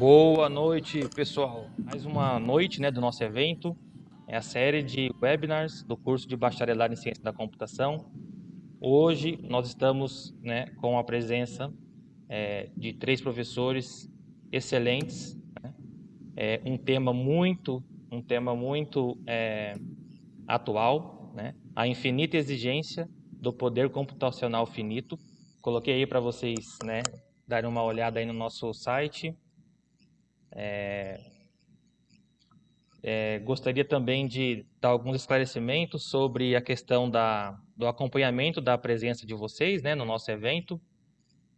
Boa noite, pessoal. Mais uma noite né, do nosso evento. É a série de webinars do curso de Bacharelado em Ciência da Computação. Hoje nós estamos né, com a presença é, de três professores excelentes. Né? É um tema muito, um tema muito é, atual, né? a infinita exigência do poder computacional finito. Coloquei aí para vocês né, darem uma olhada aí no nosso site. É, é, gostaria também de dar alguns esclarecimentos sobre a questão da, do acompanhamento da presença de vocês né, no nosso evento.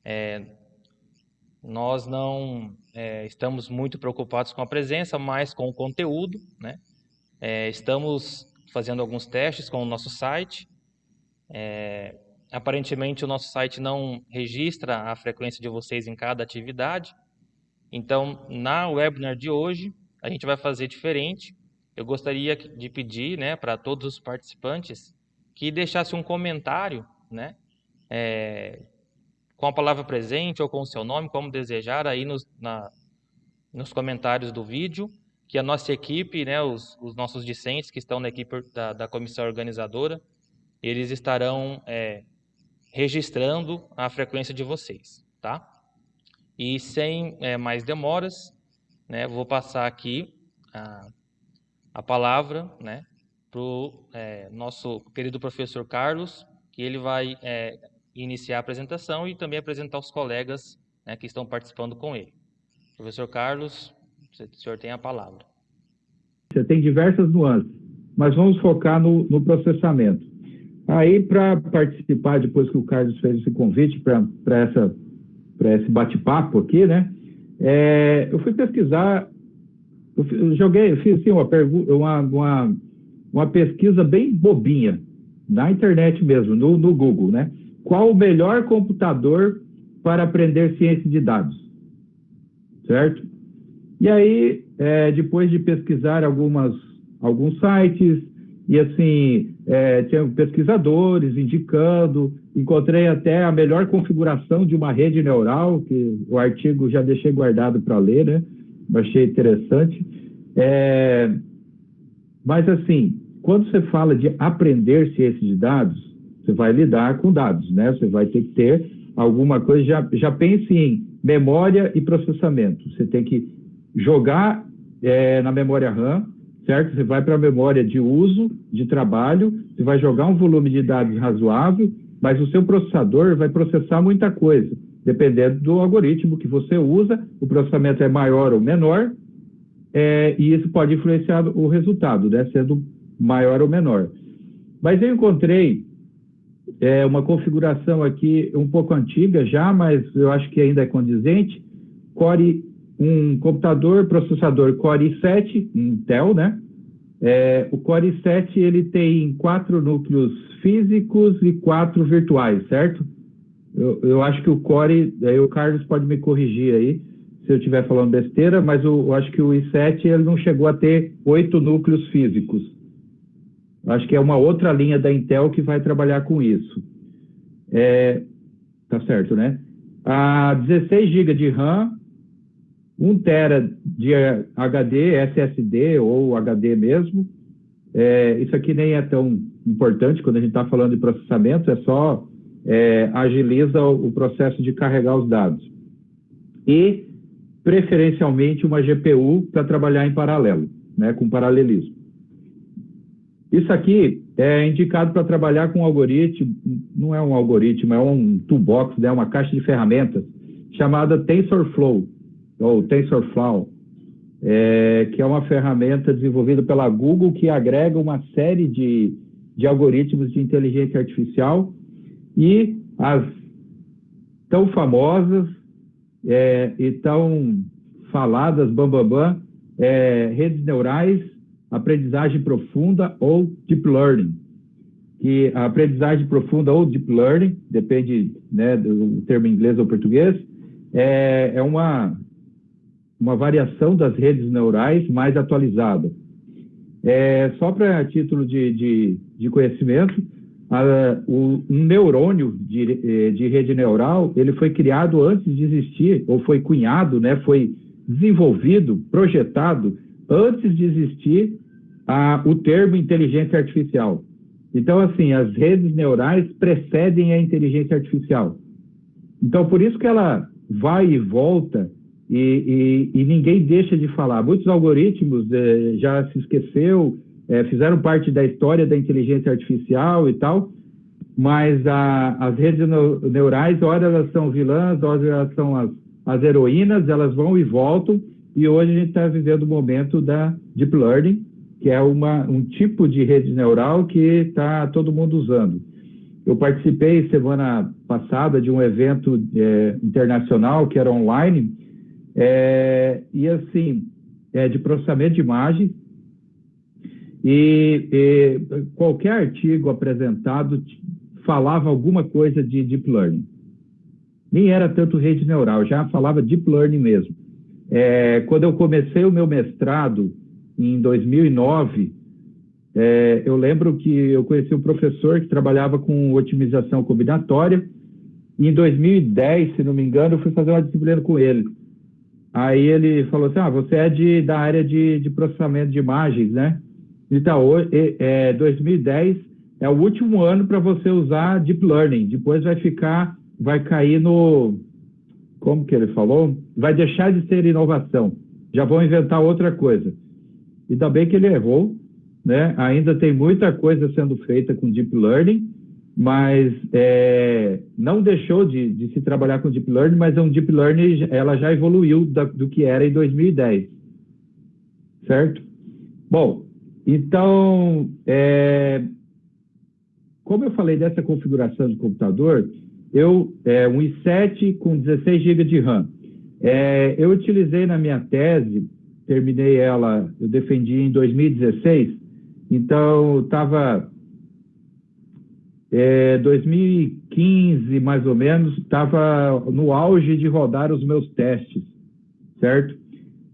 É, nós não é, estamos muito preocupados com a presença, mas com o conteúdo. Né? É, estamos fazendo alguns testes com o nosso site. É, aparentemente, o nosso site não registra a frequência de vocês em cada atividade. Então, na webinar de hoje, a gente vai fazer diferente. Eu gostaria de pedir né, para todos os participantes que deixassem um comentário né, é, com a palavra presente ou com o seu nome, como desejar, aí nos, na, nos comentários do vídeo, que a nossa equipe, né, os, os nossos discentes que estão na equipe da, da comissão organizadora, eles estarão é, registrando a frequência de vocês, tá? E sem é, mais demoras, né, vou passar aqui a, a palavra né, para o é, nosso querido professor Carlos, que ele vai é, iniciar a apresentação e também apresentar os colegas né, que estão participando com ele. Professor Carlos, o senhor tem a palavra. Você tem diversas nuances, mas vamos focar no, no processamento. Aí, para participar, depois que o Carlos fez esse convite para esse bate-papo aqui, né? É, eu fui pesquisar, eu joguei, fiz assim, uma, uma, uma, uma, pesquisa bem bobinha, na internet mesmo, no, no Google, né? Qual o melhor computador para aprender ciência de dados? Certo? E aí, é, depois de pesquisar algumas, alguns sites, e assim, é, tinha pesquisadores indicando, encontrei até a melhor configuração de uma rede neural, que o artigo já deixei guardado para ler, né? Achei interessante. É, mas assim, quando você fala de aprender ciência de dados, você vai lidar com dados, né? Você vai ter que ter alguma coisa, já, já pense em memória e processamento. Você tem que jogar é, na memória RAM, certo? Você vai para a memória de uso, de trabalho, você vai jogar um volume de dados razoável, mas o seu processador vai processar muita coisa. Dependendo do algoritmo que você usa, o processamento é maior ou menor, é, e isso pode influenciar o resultado, né, sendo maior ou menor. Mas eu encontrei é, uma configuração aqui um pouco antiga já, mas eu acho que ainda é condizente, Core, um computador processador Core i7, Intel, né? É, o Core i7 ele tem quatro núcleos físicos e quatro virtuais, certo? Eu, eu acho que o Core, aí o Carlos pode me corrigir aí se eu estiver falando besteira, mas eu, eu, acho que o i7 ele não chegou a ter oito núcleos físicos. Acho que é uma outra linha da Intel que vai trabalhar com isso. É, tá certo, né? A 16 GB de RAM 1 tera de HD, SSD ou HD mesmo. É, isso aqui nem é tão importante quando a gente está falando de processamento, é só é, agiliza o processo de carregar os dados. E, preferencialmente, uma GPU para trabalhar em paralelo, né, com paralelismo. Isso aqui é indicado para trabalhar com um algoritmo, não é um algoritmo, é um toolbox, né, uma caixa de ferramentas chamada TensorFlow ou TensorFlow, é, que é uma ferramenta desenvolvida pela Google que agrega uma série de, de algoritmos de inteligência artificial e as tão famosas é, e tão faladas, bambambam, bam, bam, é, redes neurais, aprendizagem profunda ou deep learning. Que a aprendizagem profunda ou deep learning, depende né, do termo inglês ou português, é, é uma uma variação das redes neurais mais atualizada. É, só para título de, de, de conhecimento, a, o, um neurônio de, de, rede neural, ele foi criado antes de existir, ou foi cunhado, né, foi desenvolvido, projetado, antes de existir a, o termo inteligência artificial. Então, assim, as redes neurais precedem a inteligência artificial. Então, por isso que ela vai e volta e, e, e ninguém deixa de falar. Muitos algoritmos eh, já se esqueceu, eh, fizeram parte da história da inteligência artificial e tal, mas a, as redes neurais, ora elas são vilãs, ora elas são as, as heroínas, elas vão e voltam, e hoje a gente está vivendo o momento da Deep Learning, que é uma, um tipo de rede neural que está todo mundo usando. Eu participei semana passada de um evento é, internacional que era online, é, e assim, é, de processamento de imagens, e, e, qualquer artigo apresentado falava alguma coisa de deep learning. Nem era tanto rede neural, já falava deep learning mesmo. É, quando eu comecei o meu mestrado em 2009, é, eu lembro que eu conheci um professor que trabalhava com otimização combinatória, e em 2010, se não me engano, eu fui fazer uma disciplina com ele. Aí ele falou assim, ah, você é de, da área de, de processamento de imagens, né? Então, é, 2010 é o último ano para você usar Deep Learning, depois vai ficar, vai cair no, como que ele falou? Vai deixar de ser inovação, já vão inventar outra coisa. Ainda bem que ele errou, né? Ainda tem muita coisa sendo feita com Deep Learning, mas é, não deixou de, de, se trabalhar com Deep Learning, mas é um Deep Learning, ela já evoluiu da, do que era em 2010, certo? Bom, então, é, como eu falei dessa configuração de computador, eu, é, um i7 com 16 GB de RAM, é, eu utilizei na minha tese terminei ela, eu defendi em 2016, então estava é, 2015 mais ou menos, estava no auge de rodar os meus testes, certo?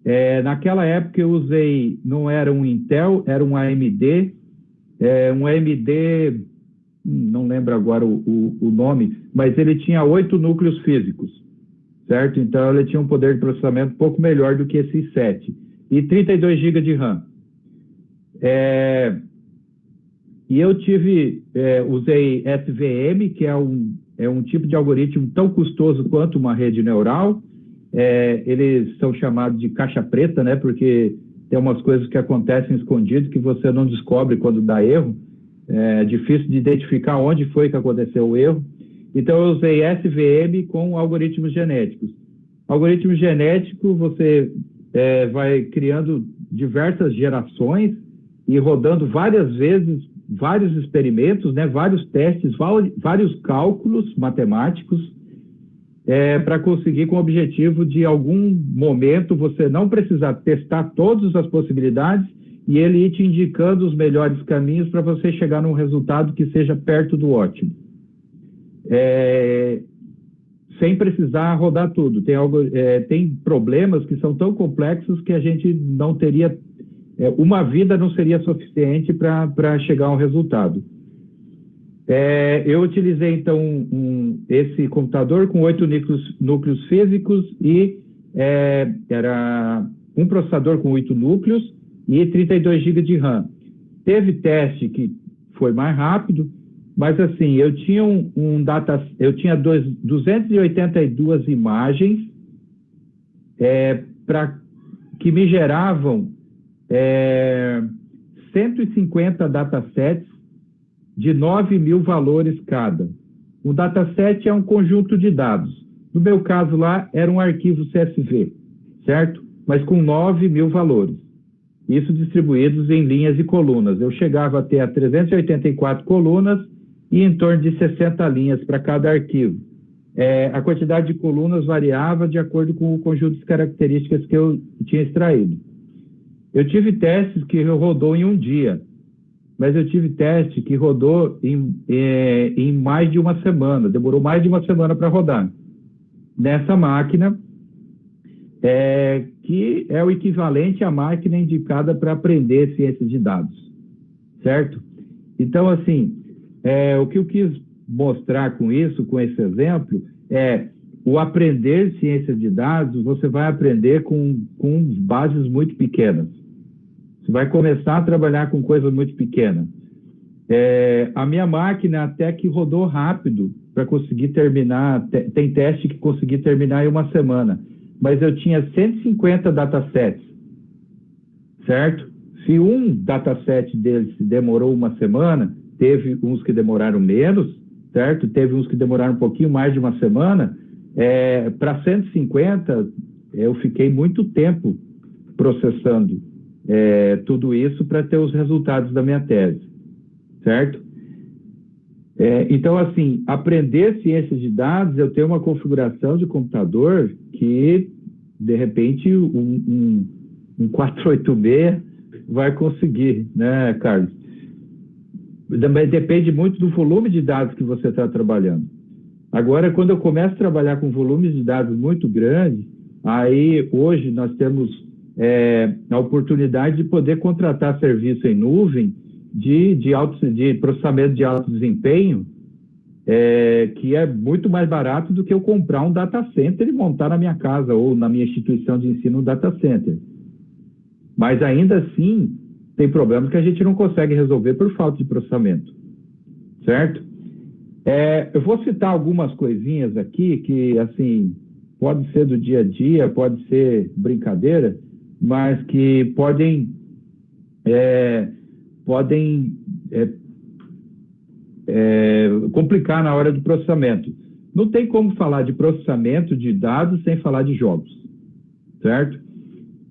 É, naquela época eu usei, não era um Intel, era um AMD, é, um AMD, não lembro agora o, o, o nome, mas ele tinha oito núcleos físicos, certo? Então ele tinha um poder de processamento um pouco melhor do que esse i7 e 32 GB de RAM. É, e eu tive, é, usei SVM, que é um, é um tipo de algoritmo tão custoso quanto uma rede neural. É, eles são chamados de caixa preta, né? Porque tem umas coisas que acontecem escondidas que você não descobre quando dá erro. É difícil de identificar onde foi que aconteceu o erro. Então, eu usei SVM com algoritmos genéticos. Algoritmo genético, você é, vai criando diversas gerações e rodando várias vezes vários experimentos, né, vários testes, vários cálculos matemáticos é, para conseguir com o objetivo de algum momento você não precisar testar todas as possibilidades e ele ir te indicando os melhores caminhos para você chegar num resultado que seja perto do ótimo. É, sem precisar rodar tudo. Tem, algo, é, tem problemas que são tão complexos que a gente não teria. É, uma vida não seria suficiente para chegar a um resultado. É, eu utilizei, então, um, esse computador com oito núcleos, núcleos, físicos e é, era um processador com oito núcleos e 32 GB de RAM. Teve teste que foi mais rápido, mas assim, eu tinha um, um data, eu tinha dois, 282 imagens é, para que me geravam é, 150 datasets de 9 mil valores cada. O dataset é um conjunto de dados. No meu caso lá, era um arquivo CSV, certo? Mas com 9 mil valores. Isso distribuídos em linhas e colunas. Eu chegava até a 384 colunas e em torno de 60 linhas para cada arquivo. É, a quantidade de colunas variava de acordo com o conjunto de características que eu tinha extraído. Eu tive testes que rodou em um dia, mas eu tive teste que rodou em, é, em mais de uma semana, demorou mais de uma semana para rodar. Nessa máquina, é, que é o equivalente à máquina indicada para aprender ciências de dados, certo? Então, assim, é, o que eu quis mostrar com isso, com esse exemplo, é o aprender ciências de dados, você vai aprender com, com bases muito pequenas. Você vai começar a trabalhar com coisas muito pequenas. É, a minha máquina até que rodou rápido para conseguir terminar, tem teste que consegui terminar em uma semana, mas eu tinha 150 datasets, certo? Se um dataset deles demorou uma semana, teve uns que demoraram menos, certo? Teve uns que demoraram um pouquinho mais de uma semana. É, Para 150, eu fiquei muito tempo processando é, tudo isso para ter os resultados da minha tese, certo? É, então, assim, aprender ciências de dados, eu tenho uma configuração de computador que, de repente, um, um, um 486 vai conseguir, né, Carlos? Também depende muito do volume de dados que você está trabalhando. Agora, quando eu começo a trabalhar com volumes de dados muito grandes, aí hoje nós temos é, a oportunidade de poder contratar serviço em nuvem de, de, alto, de processamento de alto desempenho, é, que é muito mais barato do que eu comprar um data center e montar na minha casa ou na minha instituição de ensino um data center. Mas ainda assim, tem problemas que a gente não consegue resolver por falta de processamento, certo? É, eu vou citar algumas coisinhas aqui que, assim, pode ser do dia a dia, pode ser brincadeira, mas que podem, é, podem é, é complicar na hora do processamento. Não tem como falar de processamento de dados sem falar de jogos, certo?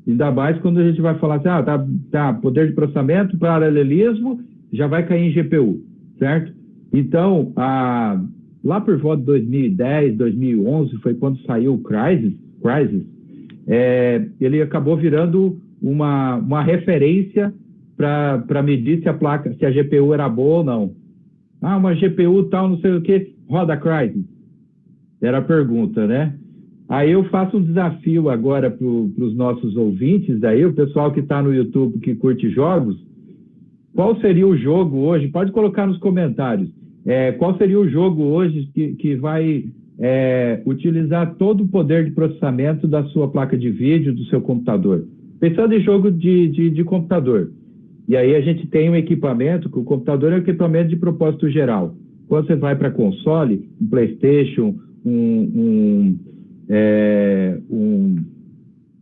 Ainda mais quando a gente vai falar assim, ah, tá, tá poder de processamento, paralelismo, já vai cair em GPU, certo? Então, a, lá por volta de 2010, 2011, foi quando saiu o Crysis é, ele acabou virando uma, uma referência para medir se a placa, se a GPU era boa ou não. Ah, uma GPU tal, não sei o que, roda Crysis. Era a pergunta, né? Aí eu faço um desafio agora para os nossos ouvintes, aí o pessoal que está no YouTube que curte jogos, qual seria o jogo hoje? Pode colocar nos comentários. É, qual seria o jogo hoje que, que vai é, utilizar todo o poder de processamento da sua placa de vídeo, do seu computador? Pensando em jogo de, de, de computador. E aí a gente tem um equipamento, que o computador é um equipamento de propósito geral. Quando você vai para console, um PlayStation, um, um é, um,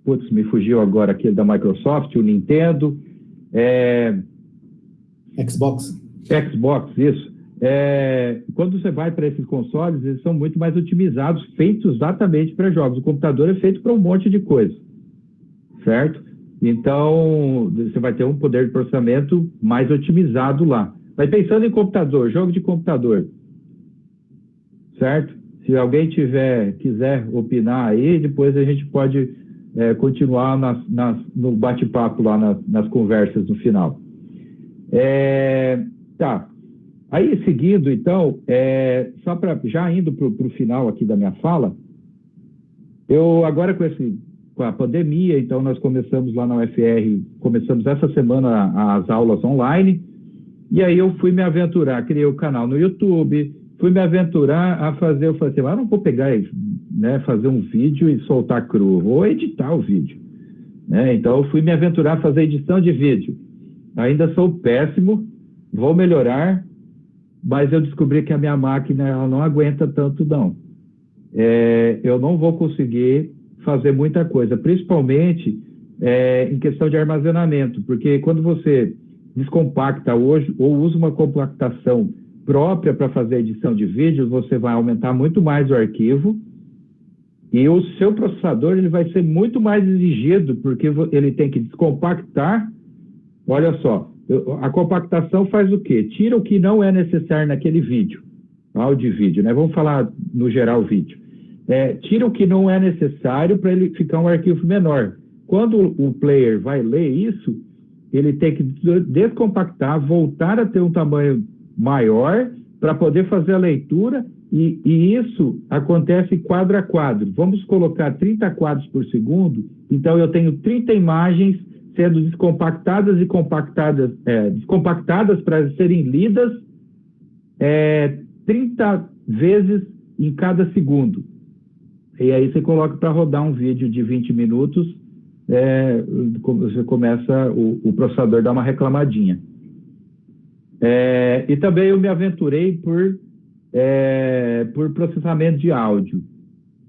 putz, me fugiu agora aquele da Microsoft, o Nintendo, é, Xbox. Xbox, isso. É, quando você vai para esses consoles, eles são muito mais otimizados, feitos exatamente para jogos. O computador é feito para um monte de coisa, certo? Então, você vai ter um poder de processamento mais otimizado lá. Mas pensando em computador, jogo de computador, certo? Se alguém tiver, quiser opinar aí, depois a gente pode é, continuar nas, nas, no bate-papo lá nas, nas, conversas no final. É, tá. Aí, seguindo, então, é, só para já indo para o final aqui da minha fala, eu agora com, esse, com a pandemia, então nós começamos lá na UFR, começamos essa semana as aulas online, e aí eu fui me aventurar, criei o canal no YouTube, fui me aventurar a fazer, eu falei assim, ah, não vou pegar, né, fazer um vídeo e soltar cru, vou editar o vídeo. Né? Então, eu fui me aventurar a fazer edição de vídeo. Ainda sou péssimo, vou melhorar, mas eu descobri que a minha máquina ela não aguenta tanto, não. É, eu não vou conseguir fazer muita coisa, principalmente é, em questão de armazenamento, porque quando você descompacta hoje ou usa uma compactação própria para fazer edição de vídeo, você vai aumentar muito mais o arquivo e o seu processador ele vai ser muito mais exigido, porque ele tem que descompactar. Olha só, a compactação faz o quê? Tira o que não é necessário naquele vídeo, áudio e vídeo, né? Vamos falar no geral vídeo. É, tira o que não é necessário para ele ficar um arquivo menor. Quando o player vai ler isso, ele tem que descompactar, voltar a ter um tamanho maior para poder fazer a leitura e, e, isso acontece quadro a quadro. Vamos colocar 30 quadros por segundo, então eu tenho 30 imagens sendo descompactadas e compactadas, é, descompactadas para serem lidas é, 30 vezes em cada segundo, e aí você coloca para rodar um vídeo de 20 minutos, é, você começa, o, o processador dá uma reclamadinha. É, e também eu me aventurei por, é, por processamento de áudio,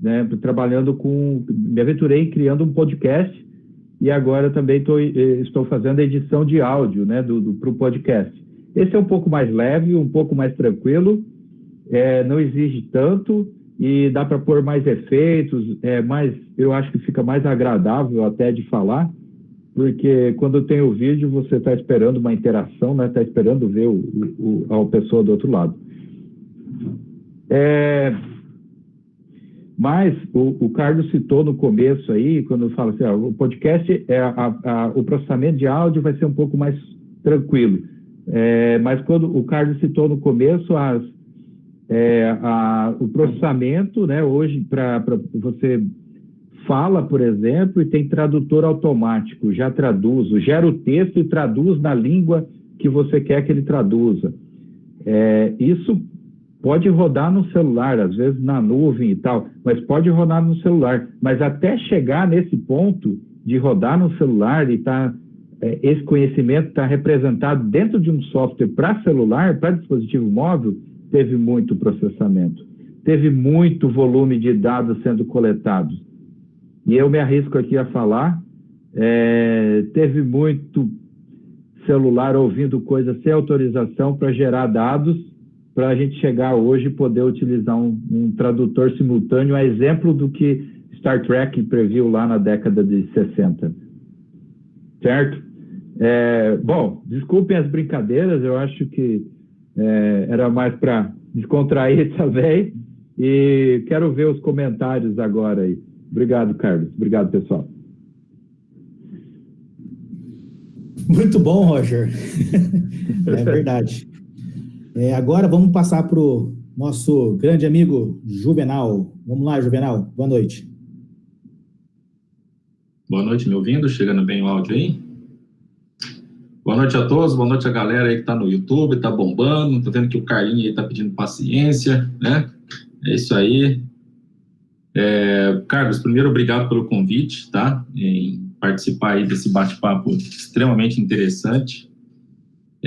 né, trabalhando com, me aventurei criando um podcast e agora também tô, eh, estou fazendo a edição de áudio né, para o podcast. Esse é um pouco mais leve, um pouco mais tranquilo, é, não exige tanto e dá para pôr mais efeitos, é mais, eu acho que fica mais agradável até de falar, porque quando tem o vídeo você está esperando uma interação, né? Está esperando ver o, o, a pessoa do outro lado. É, mas o, o, Carlos citou no começo aí, quando fala assim, ó, o podcast, é a, a, o processamento de áudio vai ser um pouco mais tranquilo. É, mas quando o Carlos citou no começo as, é, a, o processamento, né, hoje para você fala, por exemplo, e tem tradutor automático, já traduz, gera o texto e traduz na língua que você quer que ele traduza. É, isso pode rodar no celular, às vezes na nuvem e tal, mas pode rodar no celular. Mas até chegar nesse ponto de rodar no celular e tá, é, esse conhecimento está representado dentro de um software para celular, para dispositivo móvel, teve muito processamento, teve muito volume de dados sendo coletados. E eu me arrisco aqui a falar, é, teve muito celular ouvindo coisas sem autorização para gerar dados para a gente chegar hoje e poder utilizar um, um, tradutor simultâneo, a exemplo do que Star Trek previu lá na década de 60. Certo? É, bom, desculpem as brincadeiras, eu acho que é, era mais para descontrair também. E quero ver os comentários agora aí. Obrigado, Carlos. Obrigado, pessoal. Muito bom, Roger. é verdade. É, agora vamos passar para o nosso grande amigo Juvenal. Vamos lá, Juvenal. Boa noite. Boa noite, me ouvindo? Chegando bem o áudio aí? Boa noite a todos, boa noite a galera aí que está no YouTube, está bombando, tô vendo que o Carlinho aí está pedindo paciência, né? É isso aí. É, Carlos, primeiro, obrigado pelo convite, tá? Em participar aí desse bate-papo extremamente interessante.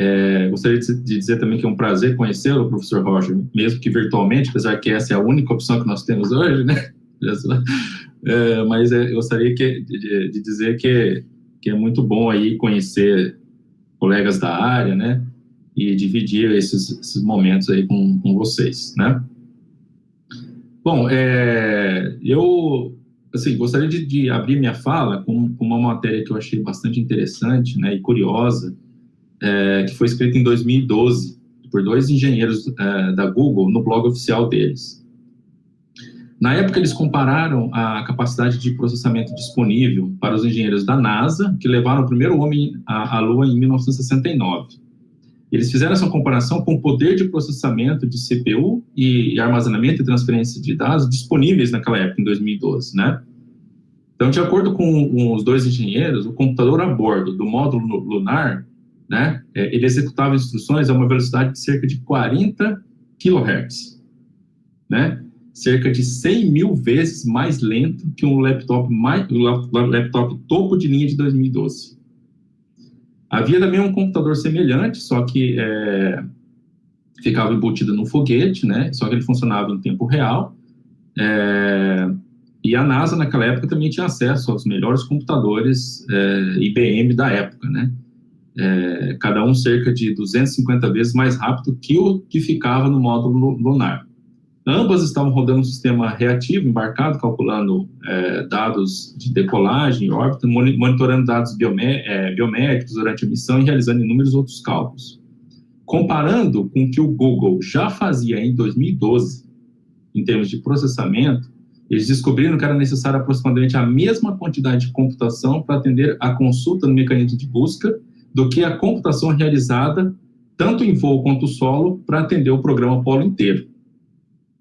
É, gostaria de dizer também que é um prazer conhecê-lo, professor Roger, mesmo que virtualmente, apesar que essa é a única opção que nós temos hoje, né? É, mas é, gostaria que, de, de, dizer que, que é muito bom aí conhecer colegas da área, né? E dividir esses, esses momentos aí com, com vocês, né? Bom, é, eu assim, gostaria de, de, abrir minha fala com, com uma matéria que eu achei bastante interessante né, e curiosa, é, que foi escrito em 2012 por dois engenheiros é, da Google no blog oficial deles. Na época, eles compararam a capacidade de processamento disponível para os engenheiros da NASA, que levaram o primeiro homem à, à Lua em 1969. Eles fizeram essa comparação com o poder de processamento de CPU e, armazenamento e transferência de dados disponíveis naquela época, em 2012, né? Então, de acordo com os dois engenheiros, o computador a bordo do módulo lunar né, é, ele executava instruções a uma velocidade de cerca de 40 kHz, né, cerca de 100 mil vezes mais lento que um laptop, mais, laptop topo de linha de 2012. Havia também um computador semelhante, só que é, ficava embutido num foguete, né, só que ele funcionava em tempo real, é, e a NASA, naquela época, também tinha acesso aos melhores computadores é, IBM da época, né? É, cada um cerca de 250 vezes mais rápido que o que ficava no módulo lunar. Ambas estavam rodando um sistema reativo embarcado, calculando é, dados de decolagem, órbita, monitorando dados biomé é, biométricos durante a missão e realizando inúmeros outros cálculos. Comparando com o que o Google já fazia em 2012, em termos de processamento, eles descobriram que era necessário aproximadamente a mesma quantidade de computação para atender a consulta no mecanismo de busca do que a computação realizada tanto em voo quanto solo para atender o programa Apollo inteiro.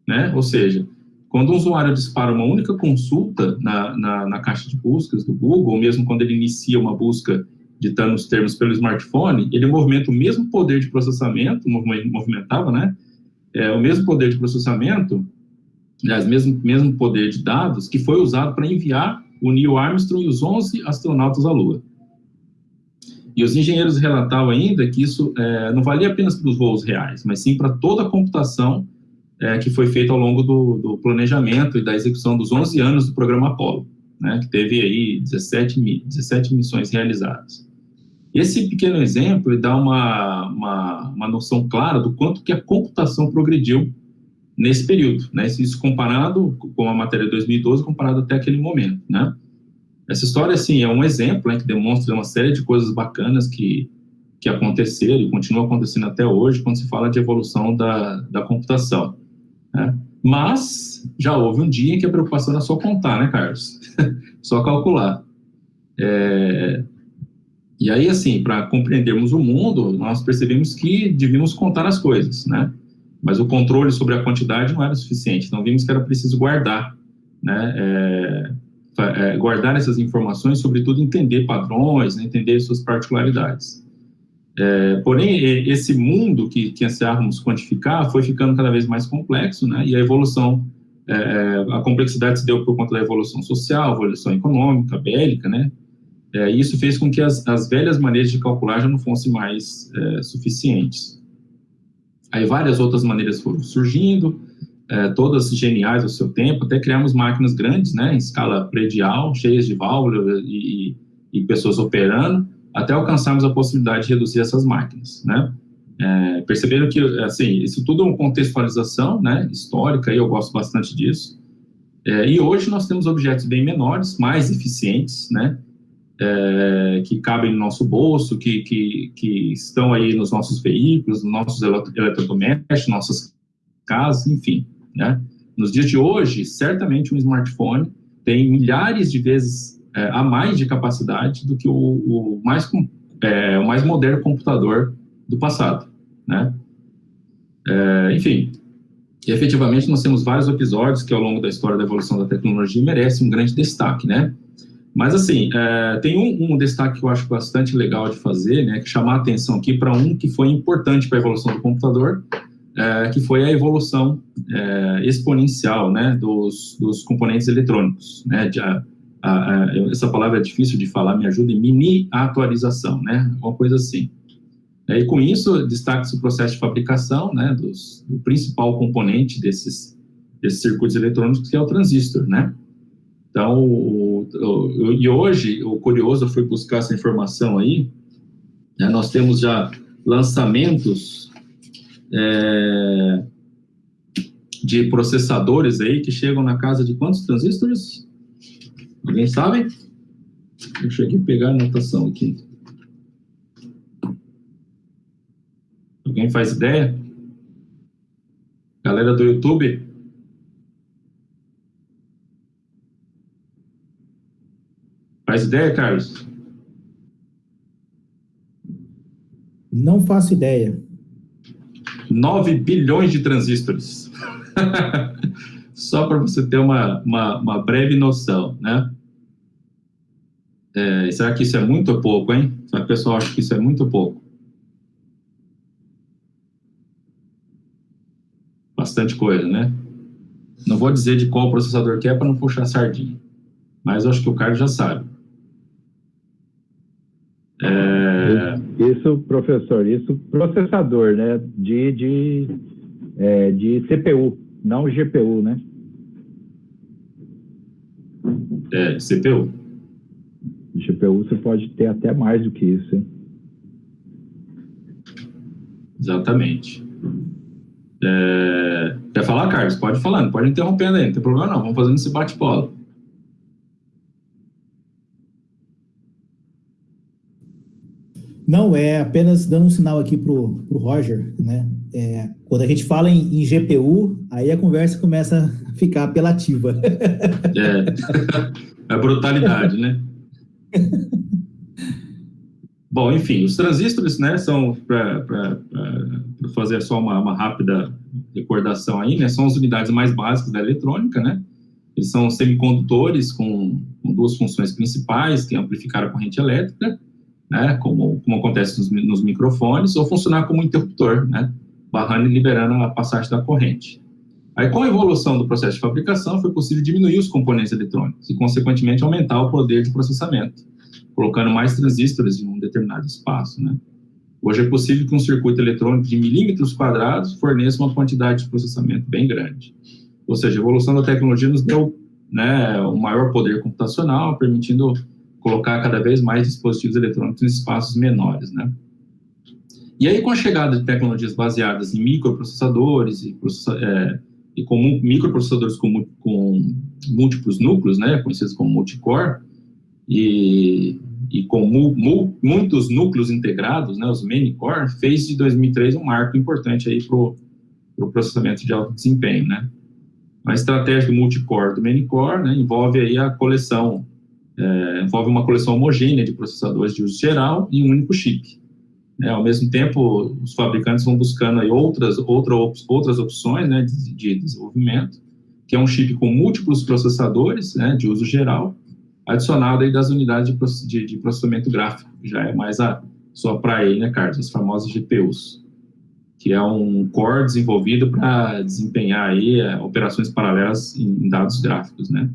Né? Ou seja, quando um usuário dispara uma única consulta na, na, na, caixa de buscas do Google, ou mesmo quando ele inicia uma busca ditando os termos pelo smartphone, ele movimenta o mesmo poder de processamento, movimentava, né? É, o mesmo poder de processamento aliás, mesmo, mesmo poder de dados, que foi usado para enviar o Neil Armstrong e os 11 astronautas à Lua. E os engenheiros relatavam ainda que isso é, não valia apenas para os voos reais, mas sim para toda a computação é, que foi feita ao longo do, do, planejamento e da execução dos 11 anos do programa Apollo, né, que teve aí 17, 17 missões realizadas. Esse pequeno exemplo dá uma, uma, uma noção clara do quanto que a computação progrediu nesse período, né? Isso comparado com a matéria de 2012, comparado até aquele momento, né? Essa história, assim, é um exemplo né, que demonstra uma série de coisas bacanas que, que aconteceram e continuam acontecendo até hoje quando se fala de evolução da, da computação. Né? Mas já houve um dia em que a preocupação era só contar, né, Carlos? só calcular. É... E aí, assim, para compreendermos o mundo, nós percebemos que devíamos contar as coisas, né? Mas o controle sobre a quantidade não era suficiente, então vimos que era preciso guardar, né? É é, guardar essas informações, sobretudo entender padrões, né, entender suas particularidades. É, porém, esse mundo que, que ansiávamos quantificar foi ficando cada vez mais complexo, né, e a evolução, é, é a complexidade se deu por conta da evolução social, evolução econômica, bélica, né, é, e isso fez com que as, as, velhas maneiras de calcular já não fossem mais é, suficientes. Aí várias outras maneiras foram surgindo, é, todas geniais ao seu tempo, até criamos máquinas grandes, né, em escala predial, cheias de válvulas e, e, pessoas operando, até alcançarmos a possibilidade de reduzir essas máquinas, né. É, perceberam que, assim, isso tudo é uma contextualização, né, histórica, e eu gosto bastante disso. É, e hoje nós temos objetos bem menores, mais eficientes, né, é, que cabem no nosso bolso, que, que, que estão aí nos nossos veículos, nos nossos eletrodomésticos, nossas casas, enfim. Né? Nos dias de hoje, certamente um smartphone tem milhares de vezes é, a mais de capacidade do que o, o mais, é, o mais moderno computador do passado. Né? É, enfim, efetivamente nós temos vários episódios que ao longo da história da evolução da tecnologia merecem um grande destaque, né? Mas assim, é, tem um, um, destaque que eu acho bastante legal de fazer, né, que chamar a atenção aqui para um que foi importante para a evolução do computador, é, que foi a evolução é, exponencial né, dos, dos componentes eletrônicos. Né, de, a, a, a, essa palavra é difícil de falar, me ajuda, mini atualização, né, uma coisa assim. É, e com isso, destaca-se o processo de fabricação né, dos, do principal componente desses, desses circuitos eletrônicos, que é o transistor. Né? Então, o, o, e hoje, o curioso foi buscar essa informação aí, né, nós temos já lançamentos é, de processadores aí que chegam na casa de quantos transistores? Alguém sabe? Eu aqui pegar a anotação aqui. Alguém faz ideia? Galera do YouTube? Faz ideia, Carlos? Não faço ideia. 9 bilhões de transistores. Só para você ter uma, uma, uma, breve noção, né? É, será que isso é muito ou pouco, hein? Será que o pessoal acha que isso é muito ou pouco? Bastante coisa, né? Não vou dizer de qual processador que é para não puxar sardinha, mas acho que o Carlos já sabe. É... Isso, professor, isso processador, né? De, de, é, de CPU, não GPU, né? É, CPU. GPU você pode ter até mais do que isso, hein? Exatamente. É... Quer falar, Carlos? Pode falar, não pode interrompendo aí, não tem problema não. Vamos fazendo esse bate-bola. Não, é apenas dando um sinal aqui para o Roger, né? É, quando a gente fala em, em, GPU, aí a conversa começa a ficar apelativa. É, é brutalidade, né? Bom, enfim, os transistores, né, são, para fazer só uma, uma, rápida recordação aí, né, são as unidades mais básicas da eletrônica, né? Eles são semicondutores com, com duas funções principais, que é amplificar a corrente elétrica né, como, como acontece nos, nos, microfones, ou funcionar como interruptor, né, barrando e liberando a passagem da corrente. Aí, com a evolução do processo de fabricação, foi possível diminuir os componentes eletrônicos e, consequentemente, aumentar o poder de processamento, colocando mais transistores em um determinado espaço, né? Hoje é possível que um circuito eletrônico de milímetros quadrados forneça uma quantidade de processamento bem grande. Ou seja, a evolução da tecnologia nos deu né, um maior poder computacional, permitindo colocar cada vez mais dispositivos eletrônicos em espaços menores, né? E aí, com a chegada de tecnologias baseadas em microprocessadores e, é, e com microprocessadores com, com, múltiplos núcleos, né, conhecidos como multicore, e, e com mu, mu, muitos núcleos integrados, né, os many-core, fez de 2003 um marco importante aí para o pro processamento de alto desempenho, né. A estratégia do multicore do many-core né, envolve aí a coleção, é, envolve uma coleção homogênea de processadores de uso geral em um único chip. Né, ao mesmo tempo, os fabricantes vão buscando aí outras, outra, outras opções né, de, de, desenvolvimento, que é um chip com múltiplos processadores né, de uso geral, adicionado aí das unidades de, de, de processamento gráfico, que já é mais a sua praia né, Carlos? As famosas GPUs, que é um core desenvolvido para desempenhar aí é, operações paralelas em dados gráficos, né?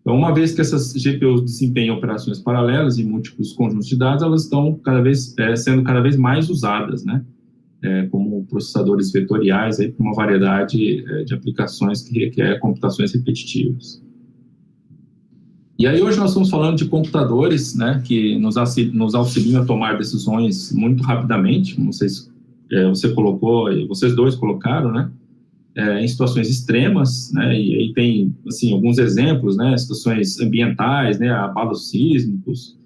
Então, uma vez que essas GPUs desempenham operações paralelas em múltiplos conjuntos de dados, elas estão cada vez é, sendo cada vez mais usadas, né? É, como processadores vetoriais aí para uma variedade é, de aplicações que requer computações repetitivas. E aí hoje nós estamos falando de computadores, né, que nos, nos auxiliam a tomar decisões muito rapidamente, como vocês, é, você colocou, vocês dois colocaram, né, é, em situações extremas, né, e aí tem, assim, alguns exemplos, né, situações ambientais, né, abalos sísmicos,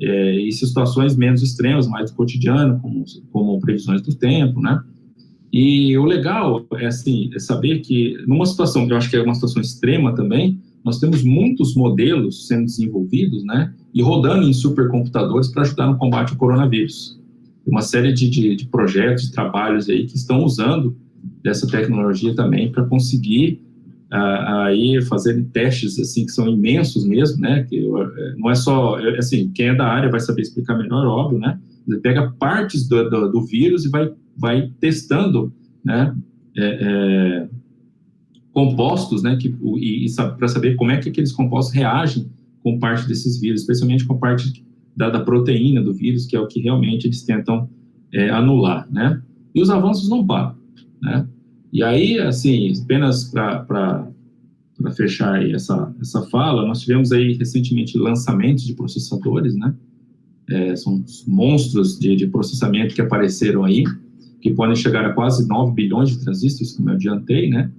é, e situações menos extremas, mais do cotidiano, como, como previsões do tempo, né, e o legal é, assim, é saber que numa situação, que eu acho que é uma situação extrema também, nós temos muitos modelos sendo desenvolvidos, né, e rodando em supercomputadores para ajudar no combate ao coronavírus. Uma série de, de, de projetos, de trabalhos aí que estão usando dessa tecnologia também para conseguir uh, aí fazer testes assim que são imensos mesmo, né? Que uh, não é só assim quem é da área vai saber explicar melhor, óbvio, né? Ele pega partes do, do, do vírus e vai vai testando, né? É, é, compostos, né? Que e, e para saber como é que aqueles compostos reagem com parte desses vírus, especialmente com parte da, da proteína do vírus, que é o que realmente eles tentam é, anular, né? E os avanços não param né? E aí, assim, apenas para fechar essa, essa fala, nós tivemos aí recentemente lançamentos de processadores, né? É, são monstros de, de, processamento que apareceram aí, que podem chegar a quase 9 bilhões de transistores, como eu adiantei, né?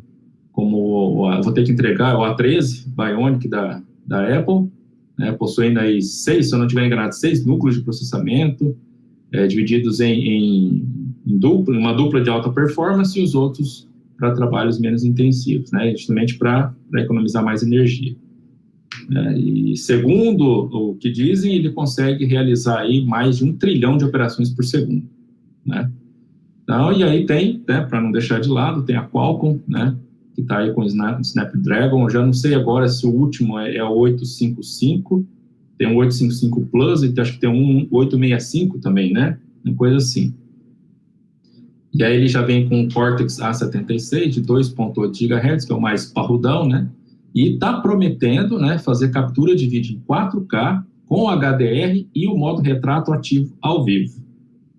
Como vou ter que entregar o A13 Bionic da, da Apple, né, possuindo aí seis, se eu não estiver enganado, seis núcleos de processamento, é, divididos em em dupla, uma dupla de alta performance e os outros para trabalhos menos intensivos, né, justamente para economizar mais energia. É, e segundo o que dizem, ele consegue realizar aí mais de um trilhão de operações por segundo, né. Então, e aí tem, né, para não deixar de lado, tem a Qualcomm, né, que está aí com o Snapdragon, eu já não sei agora se o último é, é o 855, tem um 855 Plus e acho que tem um 865 também, né, uma coisa assim. E aí ele já vem com o Cortex A76 de 2.8 GHz, que é o mais parrudão, né? E está prometendo né, fazer captura de vídeo em 4K com HDR e o modo retrato ativo ao vivo,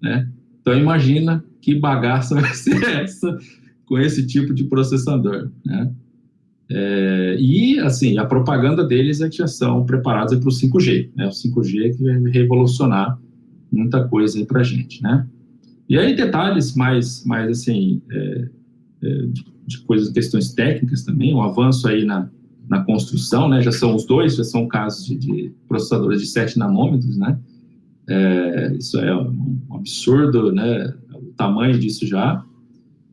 né? Então imagina que bagaça vai ser essa com esse tipo de processador, né? É, e, assim, a propaganda deles é que já são preparados para o 5G, né? O 5G que vai revolucionar muita coisa para a gente, né? E aí detalhes mais, mais assim, é, é, de, coisas, questões técnicas também, um avanço aí na, na construção, né, já são os dois, já são casos de, de processadores de 7 nanômetros, né, é, isso é um absurdo, né, o tamanho disso já,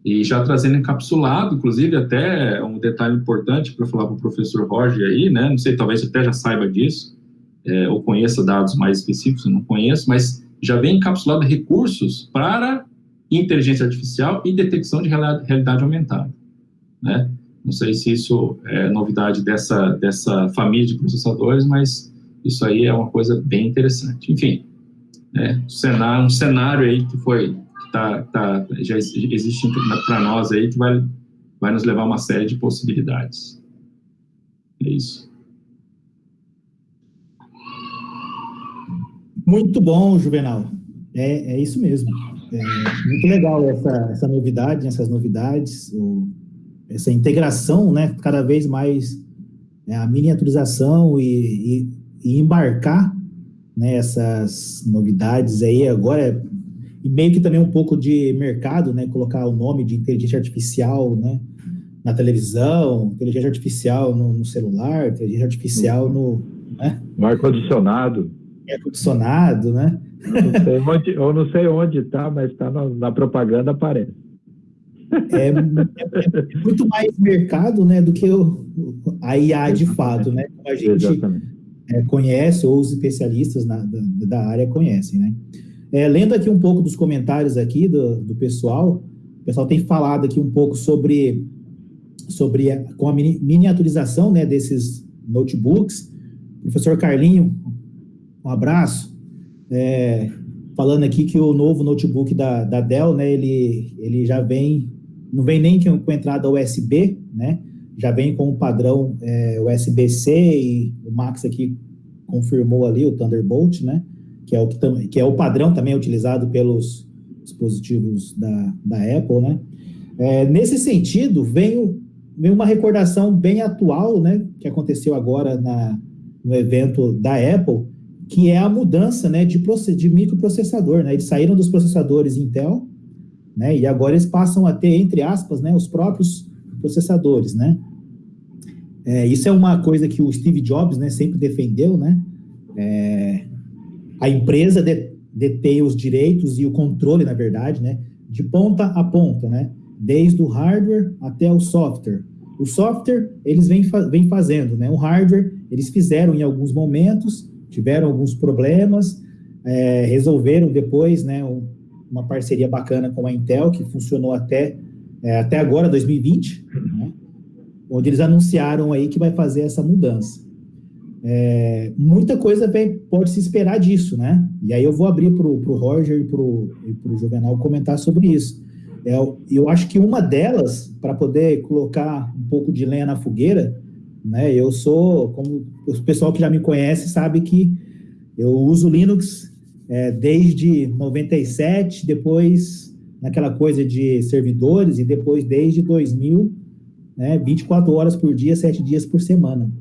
e já trazendo encapsulado, inclusive até um detalhe importante para falar para o professor Roger aí, né, não sei, talvez até já saiba disso, é, ou conheça dados mais específicos, eu não conheço, mas já vem encapsulado recursos para inteligência artificial e detecção de realidade aumentada, né? Não sei se isso é novidade dessa, dessa família de processadores, mas isso aí é uma coisa bem interessante. Enfim, né, um, cenário, um cenário aí que foi, que tá, tá, já existe para nós aí, que vai vai nos levar a uma série de possibilidades. É isso. Muito bom, Juvenal. É, é isso mesmo. É muito legal essa, essa novidade, essas novidades, o, essa integração, né? Cada vez mais é, a miniaturização e, e, e embarcar né, novidades aí agora e meio que também um pouco de mercado, né? Colocar o nome de inteligência artificial, né? Na televisão, inteligência artificial no, no celular, inteligência artificial no, né? no ar condicionado, ar condicionado, né? Não sei onde, eu não sei onde está, mas está na, na, propaganda aparece. É, é, é, muito mais mercado, né, do que o, a IA de fato, né? Como a gente é, conhece ou os especialistas na, da, da, área conhecem, né? É, lendo aqui um pouco dos comentários aqui do, do pessoal, o pessoal tem falado aqui um pouco sobre sobre a, com a miniaturização, né, desses notebooks. O professor Carlinho, um abraço. É, falando aqui que o novo notebook da, da Dell, né, ele, ele já vem, não vem nem com entrada USB, né, já vem com o padrão é, USB-C e o Max aqui confirmou ali o Thunderbolt, né, que é o, que, que é o padrão também utilizado pelos dispositivos da, da Apple, né. É, nesse sentido, vem, vem uma recordação bem atual, né, que aconteceu agora na, no evento da Apple, que é a mudança né, de, de microprocessador. Né? Eles saíram dos processadores Intel, né, e agora eles passam a ter, entre aspas, né, os próprios processadores. Né? É, isso é uma coisa que o Steve Jobs né, sempre defendeu. Né? É, a empresa de, detém os direitos e o controle, na verdade, né, de ponta a ponta, né? desde o hardware até o software. O software, eles vêm, vêm fazendo, né? o hardware, eles fizeram em alguns momentos, tiveram alguns problemas, é, resolveram depois, né, uma parceria bacana com a Intel, que funcionou até, é, até agora, 2020, né, onde eles anunciaram aí que vai fazer essa mudança. É, muita coisa pode se esperar disso, né? E aí eu vou abrir para o Roger e para o Juvenal comentar sobre isso. É, eu acho que uma delas, para poder colocar um pouco de lenha na fogueira, né? Eu sou, como o pessoal que já me conhece sabe que eu uso Linux é, desde 97, depois naquela coisa de servidores, e depois desde 2000, né, 24 horas por dia, 7 dias por semana.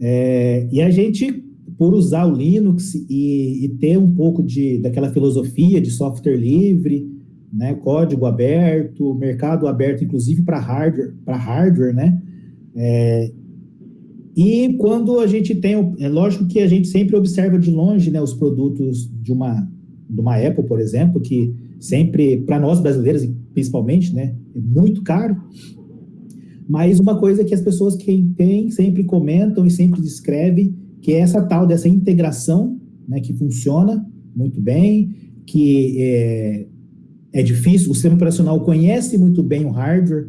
É, e a gente, por usar o Linux e, e, ter um pouco de, daquela filosofia de software livre, né, código aberto, mercado aberto, inclusive para hardware, para hardware, né, é, e quando a gente tem, é lógico que a gente sempre observa de longe né, os produtos de uma, de uma Apple, por exemplo, que sempre, para nós brasileiros principalmente, né, é muito caro. Mas uma coisa que as pessoas que têm sempre comentam e sempre descrevem, que é essa tal dessa integração, né, que funciona muito bem, que é, é difícil, o sistema operacional conhece muito bem o hardware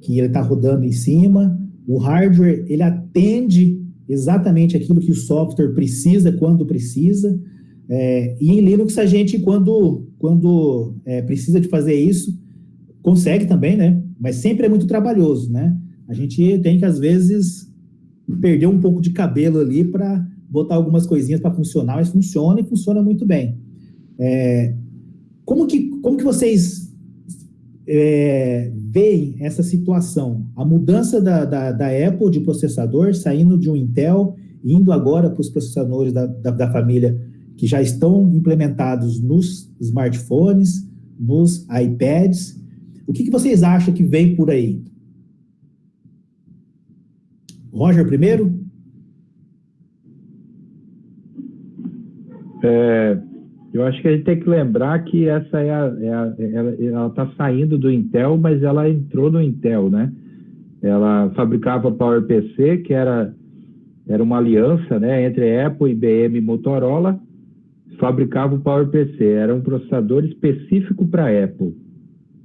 que ele está rodando em cima, o hardware, ele atende exatamente aquilo que o software precisa, quando precisa. É, e em Linux, a gente, quando, quando é, precisa de fazer isso, consegue também, né? Mas sempre é muito trabalhoso, né? A gente tem que, às vezes, perder um pouco de cabelo ali para botar algumas coisinhas para funcionar, mas funciona e funciona muito bem. É, como, que, como que vocês é, veem essa situação? A mudança da, da, da, Apple de processador, saindo de um Intel, indo agora para os processadores da, da, da, família que já estão implementados nos smartphones, nos iPads. O que, que vocês acham que vem por aí? Roger primeiro? É, eu acho que a gente tem que lembrar que essa é a, é a ela está saindo do Intel, mas ela entrou no Intel, né? Ela fabricava PowerPC, que era era uma aliança, né, entre Apple, IBM e Motorola, fabricava o PowerPC, era um processador específico para Apple,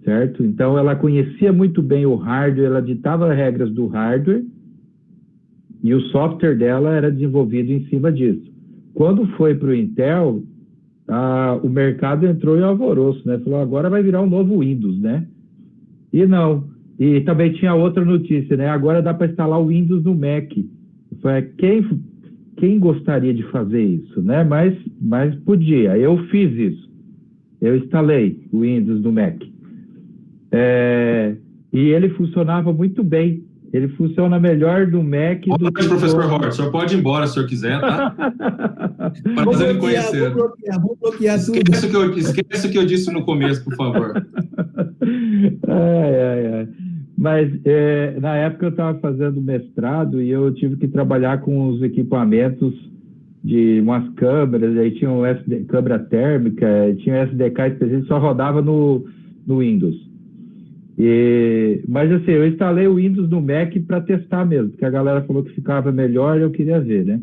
certo? Então ela conhecia muito bem o hardware, ela ditava as regras do hardware e o software dela era desenvolvido em cima disso. Quando foi para o Intel, ah, o mercado entrou em alvoroço, né? Falou, agora vai virar um novo Windows, né? E não, e também tinha outra notícia, né? Agora dá para instalar o Windows no Mac. Falei, quem, quem gostaria de fazer isso, né? Mas, mas podia. Eu fiz isso. Eu instalei o Windows no Mac. É, e ele funcionava muito bem. Ele funciona melhor no Mac Olha, do que professor Hort, o senhor pode ir embora se o senhor quiser, tá? Mas ele conhecer. Vou bloquear, vou bloquear tudo. Esquece o, que eu, esquece o que eu disse no começo, por favor. ai, ai, ai. Mas é, na época eu estava fazendo mestrado e eu tive que trabalhar com os equipamentos de umas câmeras, aí tinha um SD, câmera térmica, tinha um SDK específico, só rodava no, no Windows. E, mas assim, eu instalei o Windows no Mac para testar mesmo, porque a galera falou que ficava melhor e eu queria ver, né?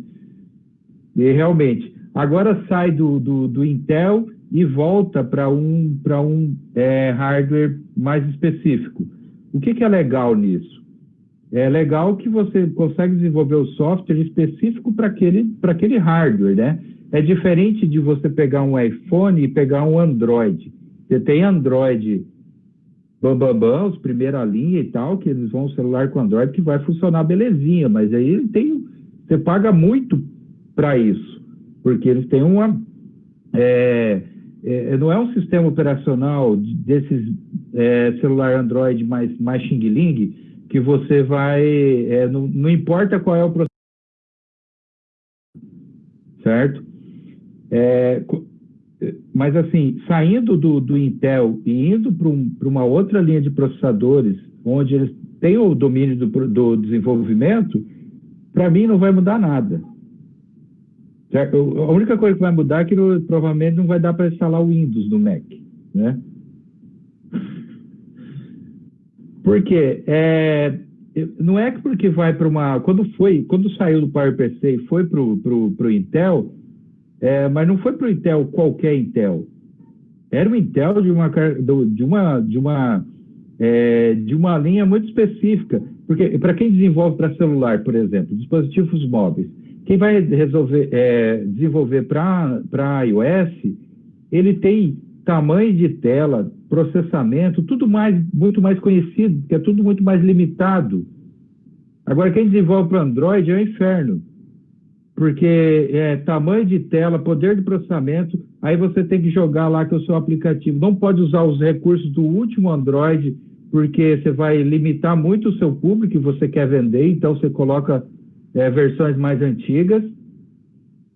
E realmente, agora sai do, do, do Intel e volta para um, um é, hardware mais específico. O que, que é legal nisso? É legal que você consegue desenvolver o software específico para aquele, aquele hardware, né? É diferente de você pegar um iPhone e pegar um Android. Você tem Android bambambam, bam, bam, os primeira linha e tal, que eles vão celular com Android que vai funcionar belezinha, mas aí ele tem, você paga muito para isso, porque eles têm uma, é, é, não é um sistema operacional desses é, celular Android mais, mais xing-ling, que você vai, é, não, não importa qual é o processo, certo? É, mas assim, saindo do, do Intel e indo para um, uma outra linha de processadores, onde eles têm o domínio do, do desenvolvimento, para mim não vai mudar nada. A única coisa que vai mudar é que provavelmente não vai dar para instalar o Windows no Mac, né? Porque é, não é que porque vai para uma quando foi quando saiu do PowerPC e foi para o Intel é, mas não foi para o Intel qualquer Intel. Era um Intel de uma, de uma, de uma, é, de uma linha muito específica. Porque para quem desenvolve para celular, por exemplo, dispositivos móveis, quem vai resolver, é, desenvolver para iOS, ele tem tamanho de tela, processamento, tudo mais, muito mais conhecido, que é tudo muito mais limitado. Agora, quem desenvolve para Android é o inferno porque é tamanho de tela, poder de processamento, aí você tem que jogar lá que o seu aplicativo não pode usar os recursos do último Android, porque você vai limitar muito o seu público que você quer vender, então você coloca é, versões mais antigas.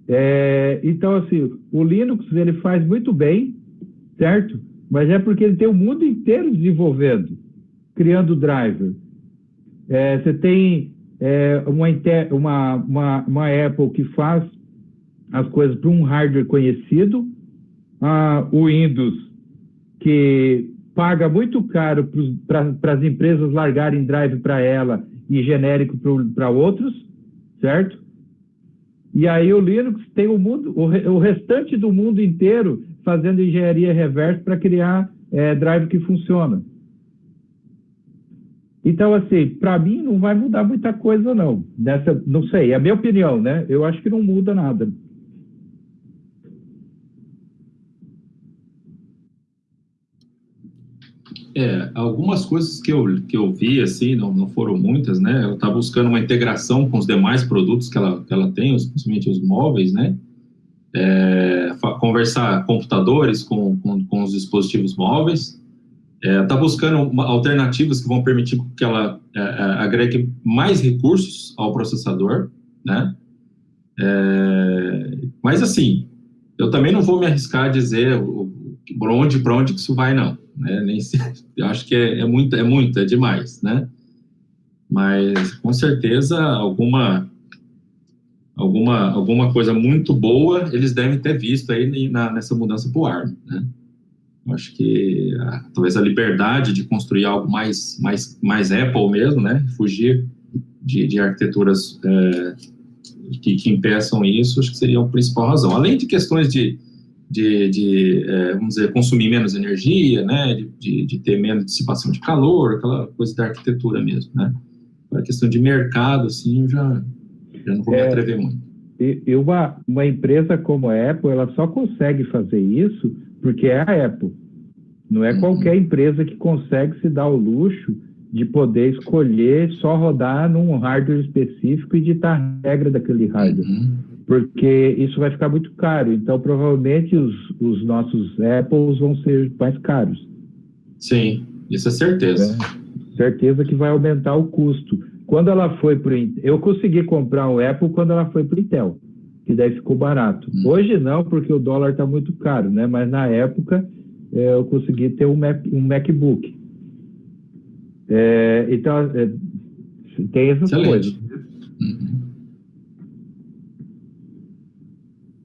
É, então, assim, o Linux ele faz muito bem, certo? Mas é porque ele tem o mundo inteiro desenvolvendo, criando driver. É, você tem é, uma, uma, uma, uma, Apple que faz as coisas para um hardware conhecido, ah, o Windows, que paga muito caro para as empresas largarem drive para ela e genérico para outros, certo? E aí o Linux tem o mundo, o, o restante do mundo inteiro fazendo engenharia reversa para criar é, drive que funciona. Então, assim, para mim não vai mudar muita coisa, não. Nessa, não sei, é a minha opinião, né? Eu acho que não muda nada. É, algumas coisas que eu, que eu vi, assim, não, não foram muitas, né? Ela está buscando uma integração com os demais produtos que ela, que ela tem, principalmente os móveis, né? É, conversar computadores com, com, com os dispositivos móveis, está é, tá buscando alternativas que vão permitir que ela é, é, agregue mais recursos ao processador, né? É, mas assim, eu também não vou me arriscar a dizer para onde, para onde que isso vai, não. Né? Nem se, eu acho que é, é muito, é muito, é demais, né? Mas com certeza alguma alguma alguma coisa muito boa eles devem ter visto aí na, nessa mudança para o ARM, né? Acho que a, talvez a liberdade de construir algo mais, mais, mais Apple mesmo, né? Fugir de, de arquiteturas é, que, que, impeçam isso, acho que seria a principal razão. Além de questões de, de, de é, vamos dizer, consumir menos energia, né? De, de, de, ter menos dissipação de calor, aquela coisa da arquitetura mesmo, né? A questão de mercado, assim, já, já não vou é, me atrever muito. E uma, uma empresa como a Apple, ela só consegue fazer isso porque é a Apple. Não é uhum. qualquer empresa que consegue se dar o luxo de poder escolher só rodar num hardware específico e ditar a regra daquele hardware. Uhum. Porque isso vai ficar muito caro. Então, provavelmente, os, os nossos Apples vão ser mais caros. Sim, isso é certeza. É, certeza que vai aumentar o custo. Quando ela foi para Eu consegui comprar um Apple quando ela foi para o Intel, que daí ficou barato. Hum. Hoje não, porque o dólar está muito caro, né? Mas na época é, eu consegui ter um, Mac, um MacBook. É, então, é, tem essas Excelente. coisas. Uhum.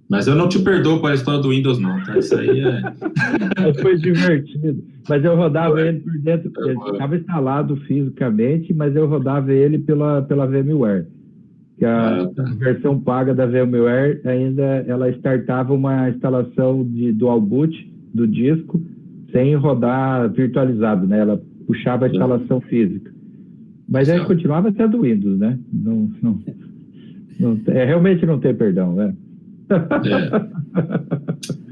Mas eu não te perdoo para a história do Windows, não, tá? Isso aí é. Foi divertido. Mas eu rodava ele por dentro, ele estava instalado fisicamente, mas eu rodava ele pela, pela VMware. Que a ah, tá. versão paga da VMware ainda ela startava uma instalação de dual boot do disco sem rodar virtualizado, né? Ela puxava a instalação física. Mas aí continuava sendo Windows, né? Não, não, não, é, realmente não tem perdão, né? É.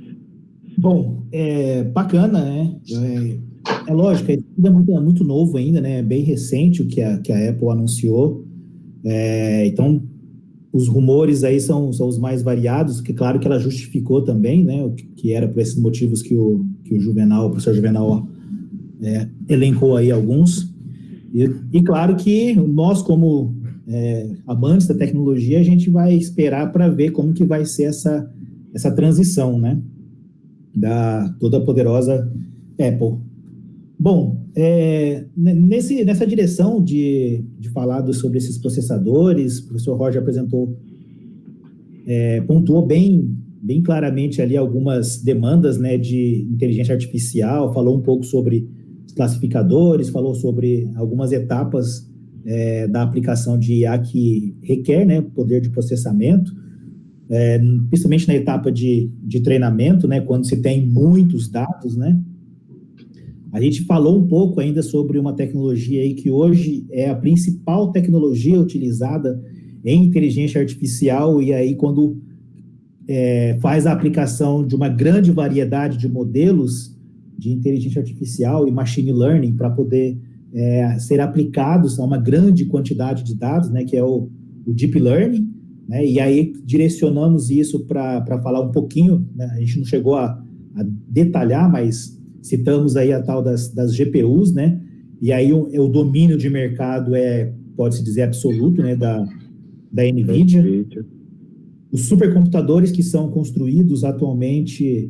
Bom, é bacana, né? É, é lógico, é tudo é muito, é muito novo ainda, né? É bem recente o que a, que a Apple anunciou. É, então, os rumores aí são, são os mais variados, que claro que ela justificou também, né? O que, era por esses motivos que o, que o Juvenal, o professor Juvenal é, elencou aí alguns. E, e, claro que nós, como é, amantes da tecnologia, a gente vai esperar para ver como que vai ser essa, essa transição, né? Da toda poderosa Apple. Bom, é, nesse, nessa direção de, de falar sobre esses processadores, o professor Roger apresentou, é, pontuou bem, bem claramente ali algumas demandas né, de inteligência artificial, falou um pouco sobre classificadores, falou sobre algumas etapas é, da aplicação de IA que requer né, poder de processamento, é, principalmente na etapa de, de treinamento, né, quando se tem muitos dados, né? A gente falou um pouco ainda sobre uma tecnologia aí que hoje é a principal tecnologia utilizada em inteligência artificial, e aí quando é, faz a aplicação de uma grande variedade de modelos de inteligência artificial e machine learning para poder é, ser aplicados a uma grande quantidade de dados, né, que é o, o Deep Learning, né, e aí direcionamos isso para falar um pouquinho, né, a gente não chegou a, a, detalhar, mas citamos aí a tal das, das GPUs, né, e aí o, o domínio de mercado é, pode-se dizer, absoluto, né, da, da NVIDIA. Os supercomputadores que são construídos atualmente,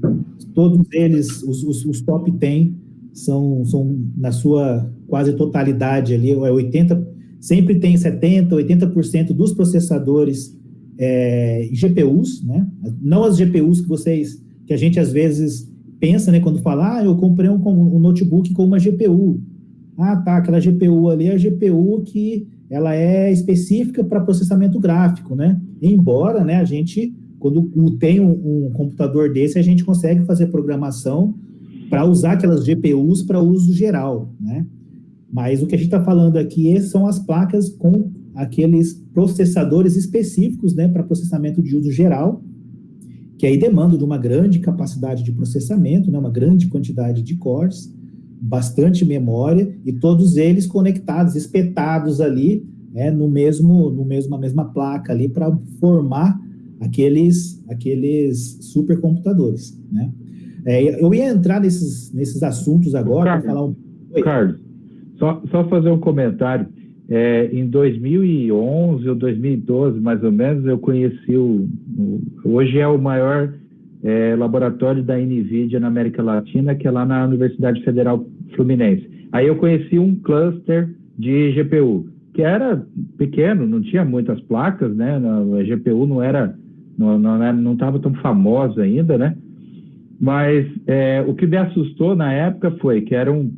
todos eles, os, os, os top 10, são, são na sua quase totalidade ali, é 80, sempre tem 70%, 80% dos processadores é, GPUs, né? Não as GPUs que vocês, que a gente às vezes pensa, né? Quando fala, ah, eu comprei um, um notebook com uma GPU. Ah, tá, aquela GPU ali é a GPU que ela é específica para processamento gráfico, né? Embora, né, a gente, quando tem um, um computador desse, a gente consegue fazer programação para usar aquelas GPUs para uso geral, né? Mas o que a gente está falando aqui são as placas com aqueles processadores específicos né, para processamento de uso geral, que aí demandam de uma grande capacidade de processamento, né, uma grande quantidade de cores, bastante memória, e todos eles conectados, espetados ali, né, no mesmo, no mesmo, na mesma placa ali, para formar aqueles, aqueles supercomputadores, né? É, eu ia entrar nesses, nesses assuntos agora, para falar um... Oi. Carlos, só, só fazer um comentário. É, em 2011 ou 2012, mais ou menos, eu conheci o. o hoje é o maior é, laboratório da NVIDIA na América Latina, que é lá na Universidade Federal Fluminense. Aí eu conheci um cluster de GPU, que era pequeno, não tinha muitas placas, né? A GPU não era, não estava não, não tão famosa ainda, né? Mas é, o que me assustou na época foi que era um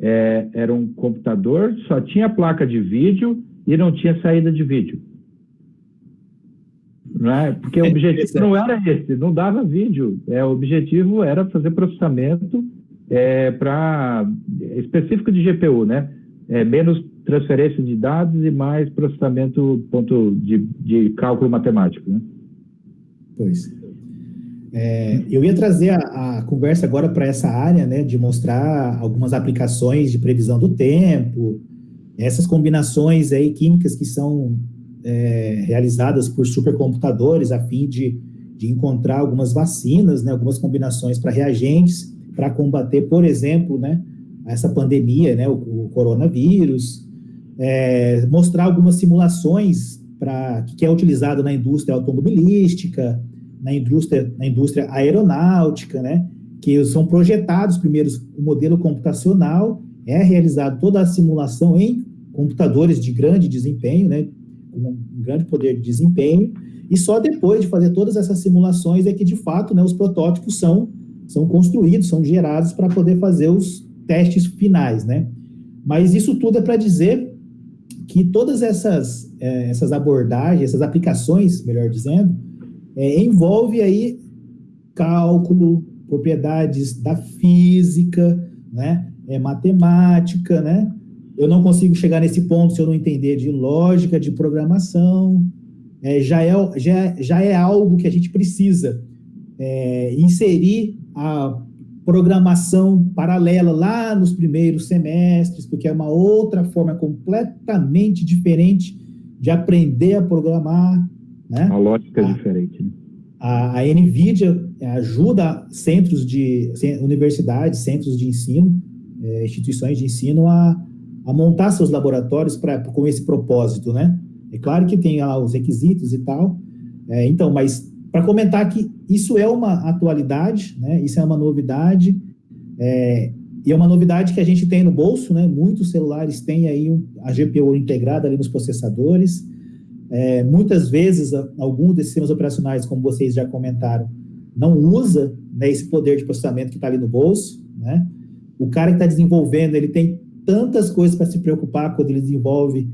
é, era um computador, só tinha placa de vídeo e não tinha saída de vídeo. Não é? Porque o é objetivo não era esse, não dava vídeo. É, o objetivo era fazer processamento é, para específico de GPU, né? É, menos transferência de dados e mais processamento ponto de, de cálculo matemático, né? Pois. É, eu ia trazer a, a conversa agora para essa área, né, de mostrar algumas aplicações de previsão do tempo, essas combinações aí químicas que são é, realizadas por supercomputadores a fim de, de encontrar algumas vacinas, né, algumas combinações para reagentes, para combater, por exemplo, né, essa pandemia, né, o, o coronavírus, é, mostrar algumas simulações para que é utilizado na indústria automobilística, na indústria, na indústria aeronáutica, né, que são projetados primeiros o modelo computacional, é realizado toda a simulação em computadores de grande desempenho, né, com um grande poder de desempenho, e só depois de fazer todas essas simulações é que, de fato, né, os protótipos são, são construídos, são gerados para poder fazer os testes finais, né? Mas isso tudo é para dizer que todas essas, é, essas abordagens, essas aplicações, melhor dizendo, é, envolve aí cálculo, propriedades da física, né? É matemática, né? Eu não consigo chegar nesse ponto se eu não entender de lógica, de programação. É, já, é, já, já é algo que a gente precisa é, inserir a programação paralela lá nos primeiros semestres, porque é uma outra forma completamente diferente de aprender a programar. Né? A lógica é diferente. Né? A, a NVIDIA ajuda centros de universidades, centros de ensino, é, instituições de ensino a, a montar seus laboratórios pra, com esse propósito, né? É claro que tem lá os requisitos e tal, é, então, mas para comentar que isso é uma atualidade, né? Isso é uma novidade, é, e é uma novidade que a gente tem no bolso, né? Muitos celulares têm aí a GPU integrada ali nos processadores. É, muitas vezes, algum desses sistemas operacionais, como vocês já comentaram, não usa né, esse poder de processamento que está ali no bolso, né? O cara que está desenvolvendo, ele tem tantas coisas para se preocupar quando ele desenvolve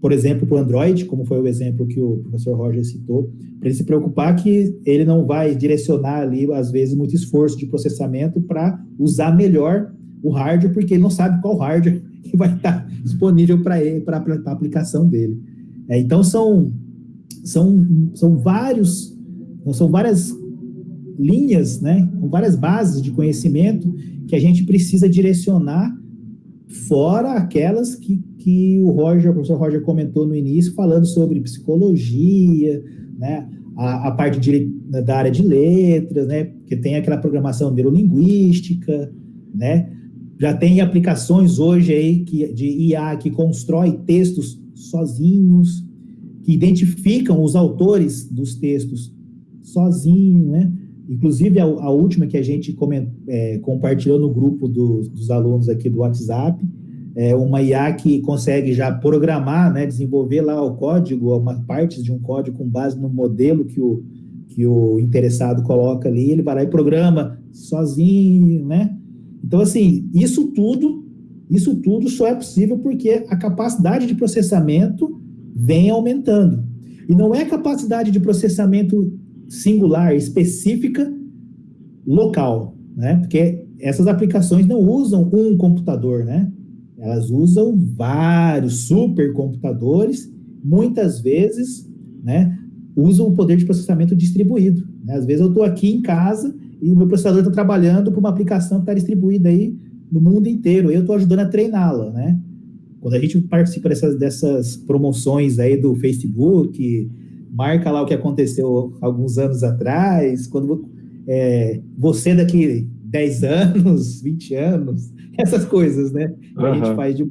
por exemplo, para o Android, como foi o exemplo que o professor Roger citou, para ele se preocupar que ele não vai direcionar ali, às vezes, muito esforço de processamento para usar melhor o hardware, porque ele não sabe qual hardware que vai estar disponível para ele, para a aplicação dele. É, então, são, são, são vários, são várias linhas, né, várias bases de conhecimento que a gente precisa direcionar fora aquelas que que o Roger, o professor Roger comentou no início, falando sobre psicologia, né, a, a parte de, da área de letras, né, que tem aquela programação neurolinguística, né, já tem aplicações hoje aí que, de IA que constrói textos sozinhos, que identificam os autores dos textos sozinho, né, Inclusive, a, a, última que a gente coment, é, compartilhou no grupo do, dos alunos aqui do WhatsApp, é uma IA que consegue já programar, né, desenvolver lá o código, uma partes de um código com base no modelo que o, que o interessado coloca ali, ele vai lá e programa sozinho, né? Então, assim, isso tudo, isso tudo só é possível porque a capacidade de processamento vem aumentando. E não é capacidade de processamento singular, específica, local, né? Porque essas aplicações não usam um computador, né? Elas usam vários supercomputadores, muitas vezes, né, usam o poder de processamento distribuído. Né? Às vezes eu estou aqui em casa e o meu processador está trabalhando para uma aplicação que está distribuída aí no mundo inteiro. Eu estou ajudando a treiná-la, né? Quando a gente participa dessas, dessas promoções aí do Facebook, marca lá o que aconteceu alguns anos atrás, quando é, você daqui 10 anos, 20 anos, essas coisas, né? Que uhum. a gente faz de.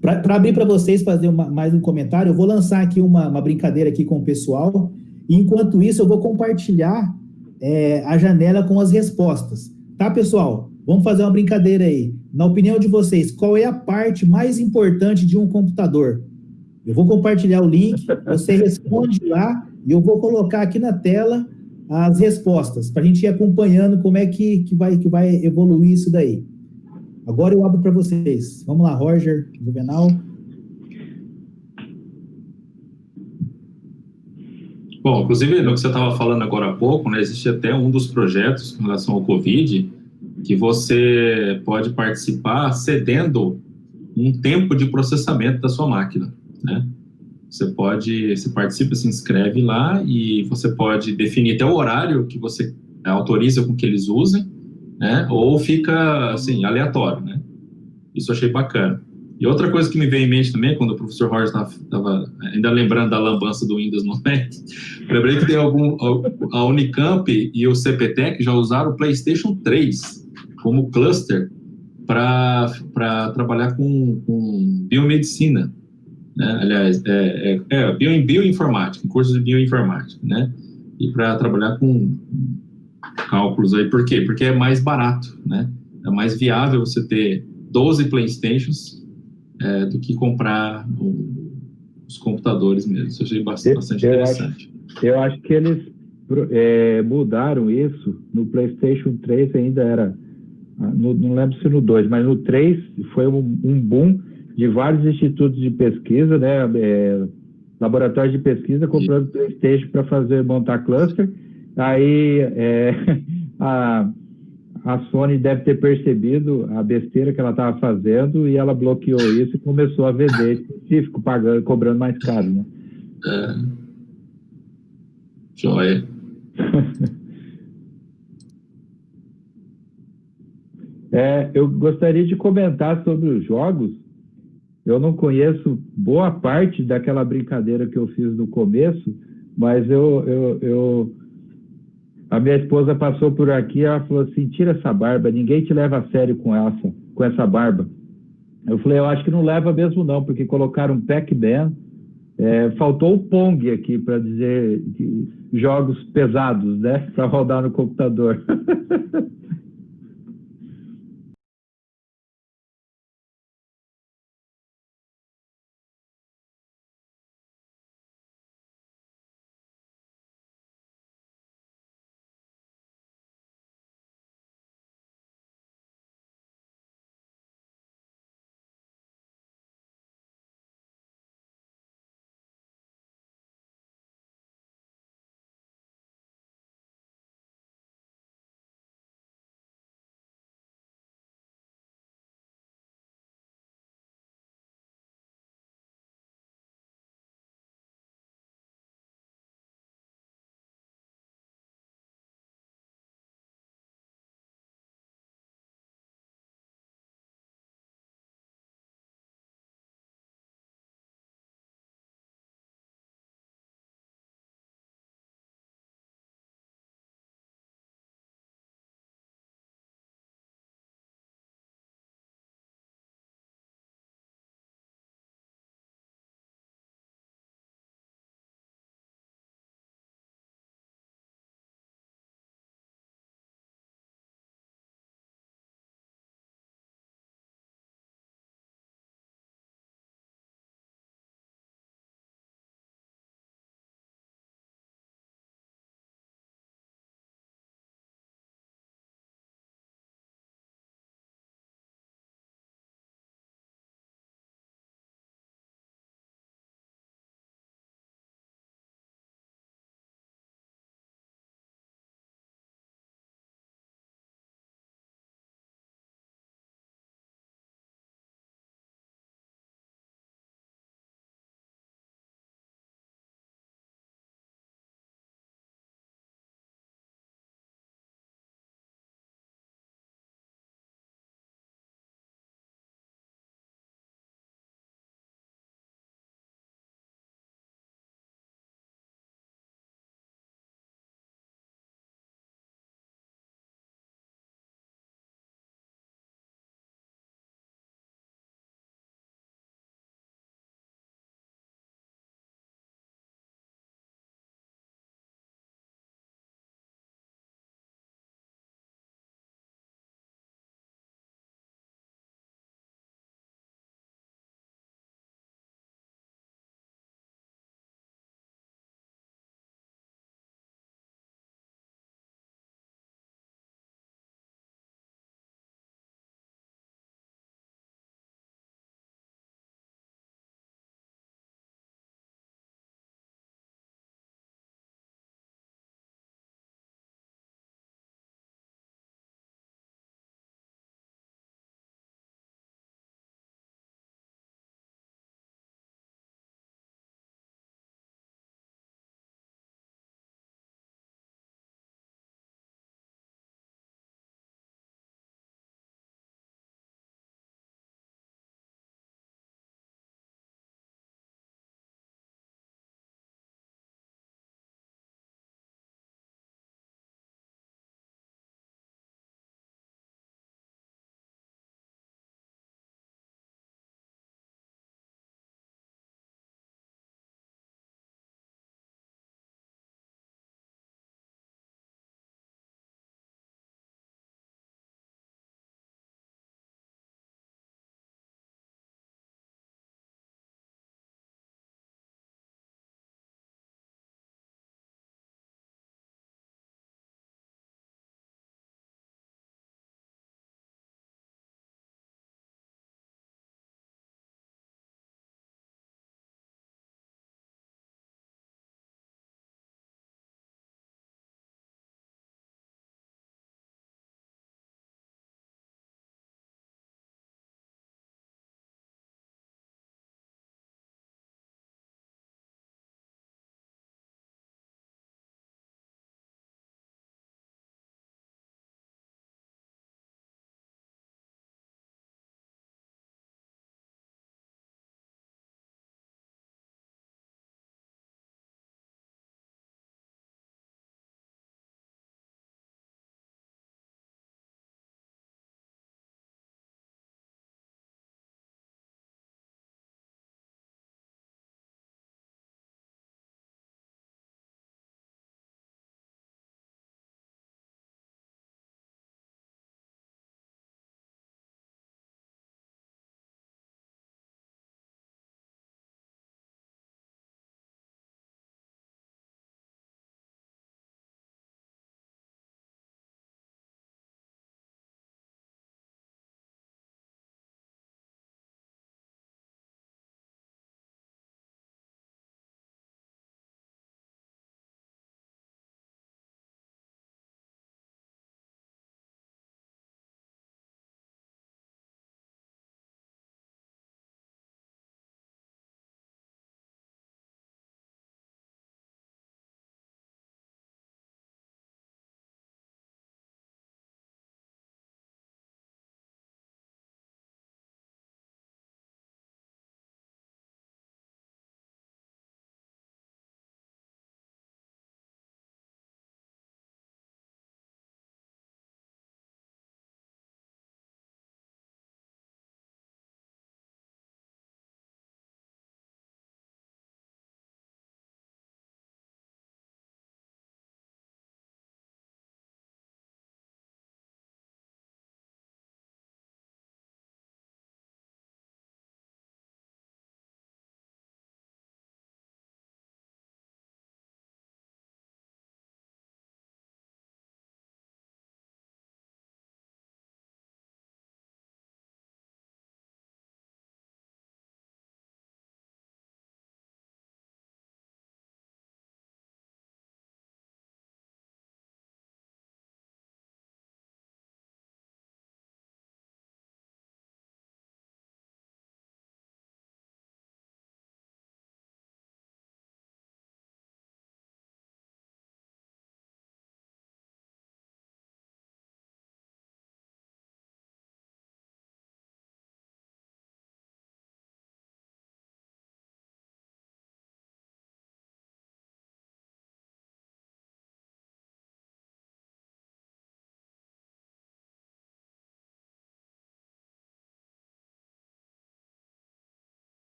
Para abrir para vocês fazer uma, mais um comentário, eu vou lançar aqui uma, uma, brincadeira aqui com o pessoal. E enquanto isso, eu vou compartilhar é, a janela com as respostas. Tá, pessoal? Vamos fazer uma brincadeira aí. Na opinião de vocês, qual é a parte mais importante de um computador? Eu vou compartilhar o link, você responde lá e eu vou colocar aqui na tela as respostas, para a gente ir acompanhando como é que, que, vai, que vai evoluir isso daí. Agora eu abro para vocês. Vamos lá, Roger, Juvenal. Bom, inclusive, no que você estava falando agora há pouco, né, existe até um dos projetos com relação ao Covid, que você pode participar cedendo um tempo de processamento da sua máquina, né? Você pode, você participa, se inscreve lá e você pode definir até o horário que você autoriza com que eles usem, né? Ou fica, assim, aleatório, né? Isso eu achei bacana. E outra coisa que me veio em mente também, quando o professor Roger estava ainda lembrando da lambança do Windows no Mac, lembrei que tem algum, a Unicamp e o CPTEC já usaram o PlayStation 3 como cluster para trabalhar com, com biomedicina. Né? Aliás, é, é, é bio, bioinformática, curso de bioinformática, né? E para trabalhar com cálculos aí, por quê? Porque é mais barato, né? É mais viável você ter 12 Playstations é, do que comprar os computadores mesmo. Isso eu achei bastante, bastante eu interessante. Acho, eu acho que eles é, mudaram isso. No PlayStation 3 ainda era, ah, no, não lembro se no 2, mas no 3 foi um, um boom de vários institutos de pesquisa, né? É, laboratórios de pesquisa comprando e... PlayStation para fazer montar cluster. Aí é, a a Sony deve ter percebido a besteira que ela estava fazendo e ela bloqueou isso e começou a vender específico, pagando, cobrando mais caro, né? É. Joia. é, eu gostaria de comentar sobre os jogos. Eu não conheço boa parte daquela brincadeira que eu fiz no começo, mas eu, eu, eu a minha esposa passou por aqui ela falou assim: tira essa barba, ninguém te leva a sério com essa, com essa barba. Eu falei: eu acho que não leva mesmo, não, porque colocaram Pac-Man. É, faltou o Pong aqui para dizer jogos pesados, né? Para rodar no computador.